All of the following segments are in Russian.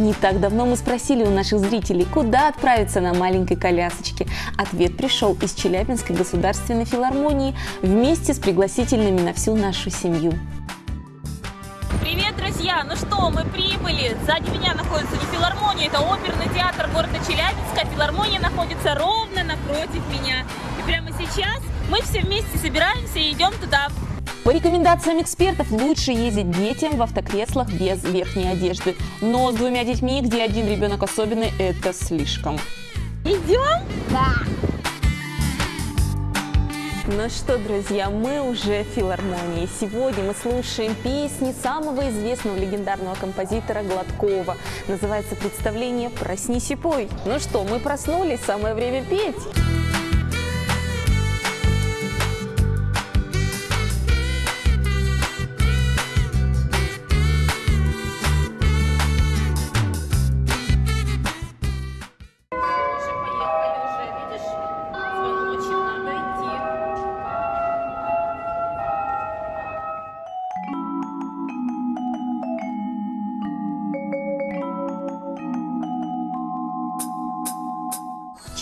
Не так давно мы спросили у наших зрителей, куда отправиться на маленькой колясочке. Ответ пришел из Челябинской государственной филармонии вместе с пригласительными на всю нашу семью. Привет, друзья! Ну что, мы прибыли. Сзади меня находится не филармония, это оперный театр города Челябинска. Филармония находится ровно напротив меня. И прямо сейчас мы все вместе собираемся и идем туда. По рекомендациям экспертов лучше ездить детям в автокреслах без верхней одежды. Но с двумя детьми, где один ребенок особенный, это слишком. Идем? Да. Ну что, друзья, мы уже в филармонии. Сегодня мы слушаем песни самого известного легендарного композитора Гладкова. Называется представление «Проснись и пой». Ну что, мы проснулись, самое время петь.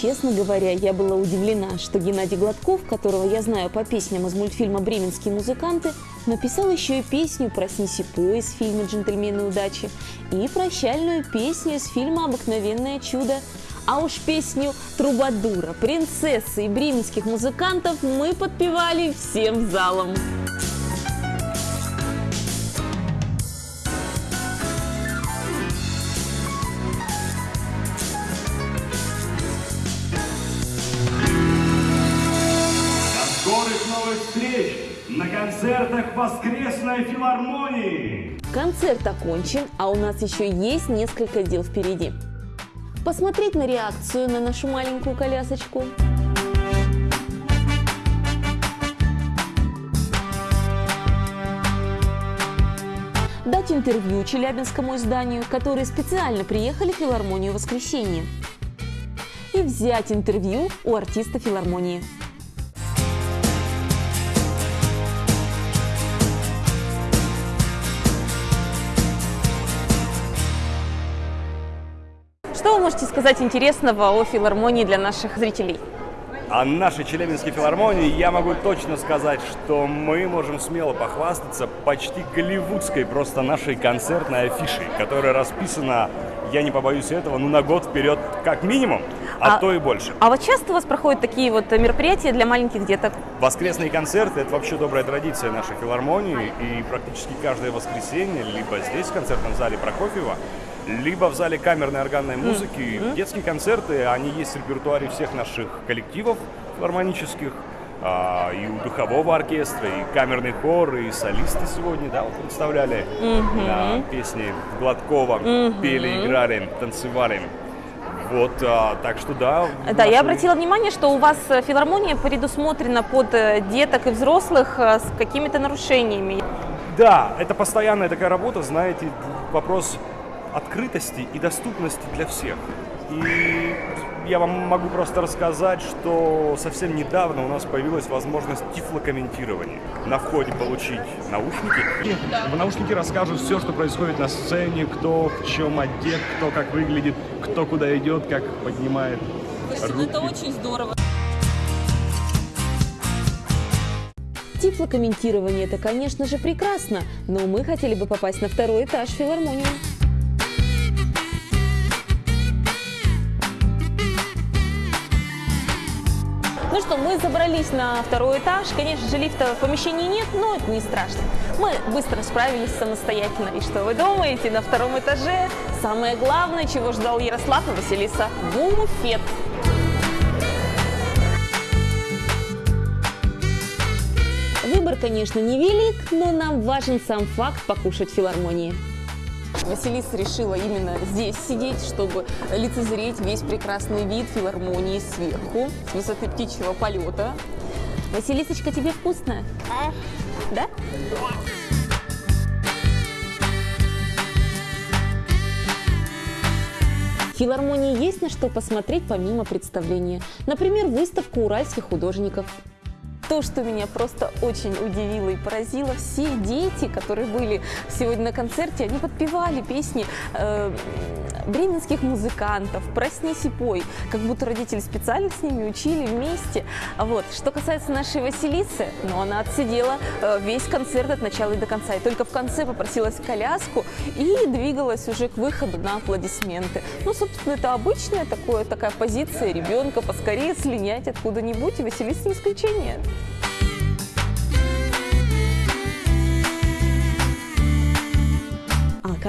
Честно говоря, я была удивлена, что Геннадий Гладков, которого я знаю по песням из мультфильма «Бременские музыканты», написал еще и песню «Проснись и пой» из фильма «Джентльмены удачи» и прощальную песню из фильма «Обыкновенное чудо». А уж песню «Трубадура», «Принцессы» и бременских музыкантов мы подпевали всем залом. Встреч на концертах Воскресной филармонии! Концерт окончен, а у нас еще есть несколько дел впереди. Посмотреть на реакцию на нашу маленькую колясочку. Дать интервью челябинскому изданию, которые специально приехали в филармонию в воскресенье. И взять интервью у артиста филармонии. Можете сказать интересного о филармонии для наших зрителей? О нашей Челябинской филармонии я могу точно сказать, что мы можем смело похвастаться почти голливудской просто нашей концертной афишей, которая расписана, я не побоюсь этого, ну на год вперед как минимум, а, А- то и больше. А вот часто у вас проходят такие вот мероприятия для маленьких деток? Воскресные концерты – это вообще добрая традиция нашей филармонии, и практически каждое воскресенье либо здесь, в концертном зале Прокофьева, либо в зале камерной органной музыки. Детские концерты, они есть в репертуаре всех наших коллективов филармонических, а, и у духового оркестра, и камерный хор, и солисты сегодня, да, вот представляли на песни Гладкова, пели, играли, танцевали. Вот, а, так что да. Да, я наши- обратила внимание, что у вас э, филармония предусмотрена под э, деток и взрослых э, с какими-то нарушениями. Да, это постоянная такая работа, знаете, вопрос открытости и доступности для всех. И я вам могу просто рассказать, что совсем недавно у нас появилась возможность тифлокомментирования. На входе получить наушники. И в наушники расскажут все, что происходит на сцене, кто в чем одет, кто как выглядит, кто куда идет, как поднимает Слушайте, ну это очень здорово. Тифлокомментирование – это, конечно же, прекрасно, но мы хотели бы попасть на второй этаж филармонии. Ну что, мы забрались на второй этаж. Конечно же, лифта в помещении нет, но это не страшно. Мы быстро справились самостоятельно. И что вы думаете, на втором этаже самое главное, чего ждал Ярослав и Василиса – буфет. Выбор, конечно, невелик, но нам важен сам факт покушать в филармонии. Василиса решила именно здесь сидеть, чтобы лицезреть весь прекрасный вид филармонии сверху, с высоты птичьего полета. Василисочка, тебе вкусно? Да? В филармонии есть на что посмотреть помимо представления. Например, выставку уральских художников. То, что меня просто очень удивило и поразило, все дети, которые были сегодня на концерте, они подпевали песни э, бременских музыкантов «Проснись и пой», как будто родители специально с ними учили вместе. Вот. Что касается нашей Василисы, ну, она отсидела э, весь концерт от начала и до конца, и только в конце попросилась в коляску и двигалась уже к выходу на аплодисменты. Ну, собственно, это обычная такое, такая позиция ребенка, поскорее слинять откуда-нибудь, и Василиса не исключение.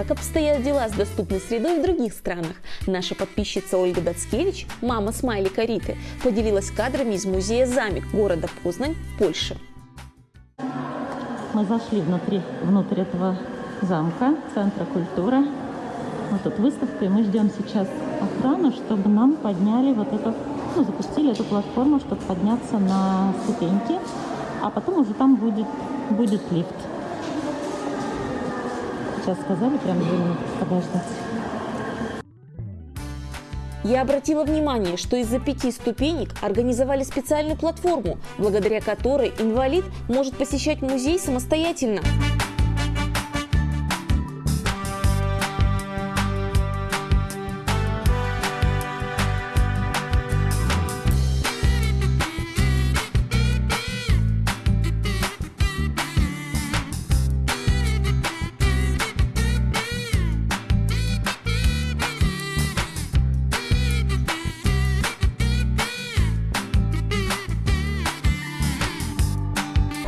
Как обстоят дела с доступной средой в других странах? Наша подписчица Ольга Дацкевич, мама смайлика Риты, поделилась кадрами из музея «Замик» города Познань, Польша. Мы зашли внутри, внутрь этого замка, центра культуры. Вот тут выставка, и мы ждем сейчас охрану, чтобы нам подняли вот эту, ну, запустили эту платформу, чтобы подняться на ступеньки, а потом уже там будет, будет лифт. Сейчас сказали, прям две минуты подождать. Я обратила внимание, что из-за пяти ступенек организовали специальную платформу, благодаря которой инвалид может посещать музей самостоятельно.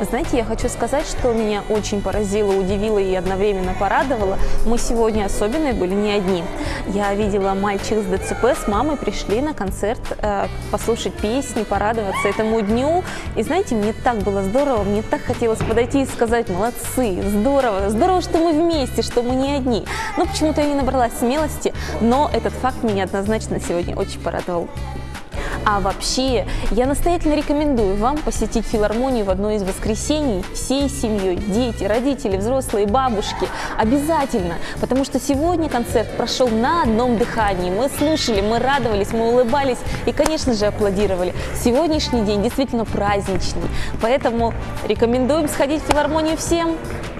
Знаете, я хочу сказать, что меня очень поразило, удивило и одновременно порадовало. Мы сегодня особенные были не одни. Я видела мальчик с ДЦП с мамой пришли на концерт э, послушать песни, порадоваться этому дню. И знаете, мне так было здорово, мне так хотелось подойти и сказать, молодцы, здорово, здорово, что мы вместе, что мы не одни. Но почему-то я не набралась смелости, но этот факт меня однозначно сегодня очень порадовал. А вообще, я настоятельно рекомендую вам посетить филармонию в одно из воскресений всей семьей, дети, родители, взрослые, бабушки. Обязательно, потому что сегодня концерт прошел на одном дыхании. Мы слушали, мы радовались, мы улыбались и, конечно же, аплодировали. Сегодняшний день действительно праздничный, поэтому рекомендуем сходить в филармонию всем.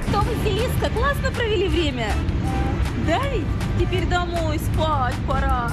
Что, Василиска, классно провели время? Да ведь? Теперь домой спать пора.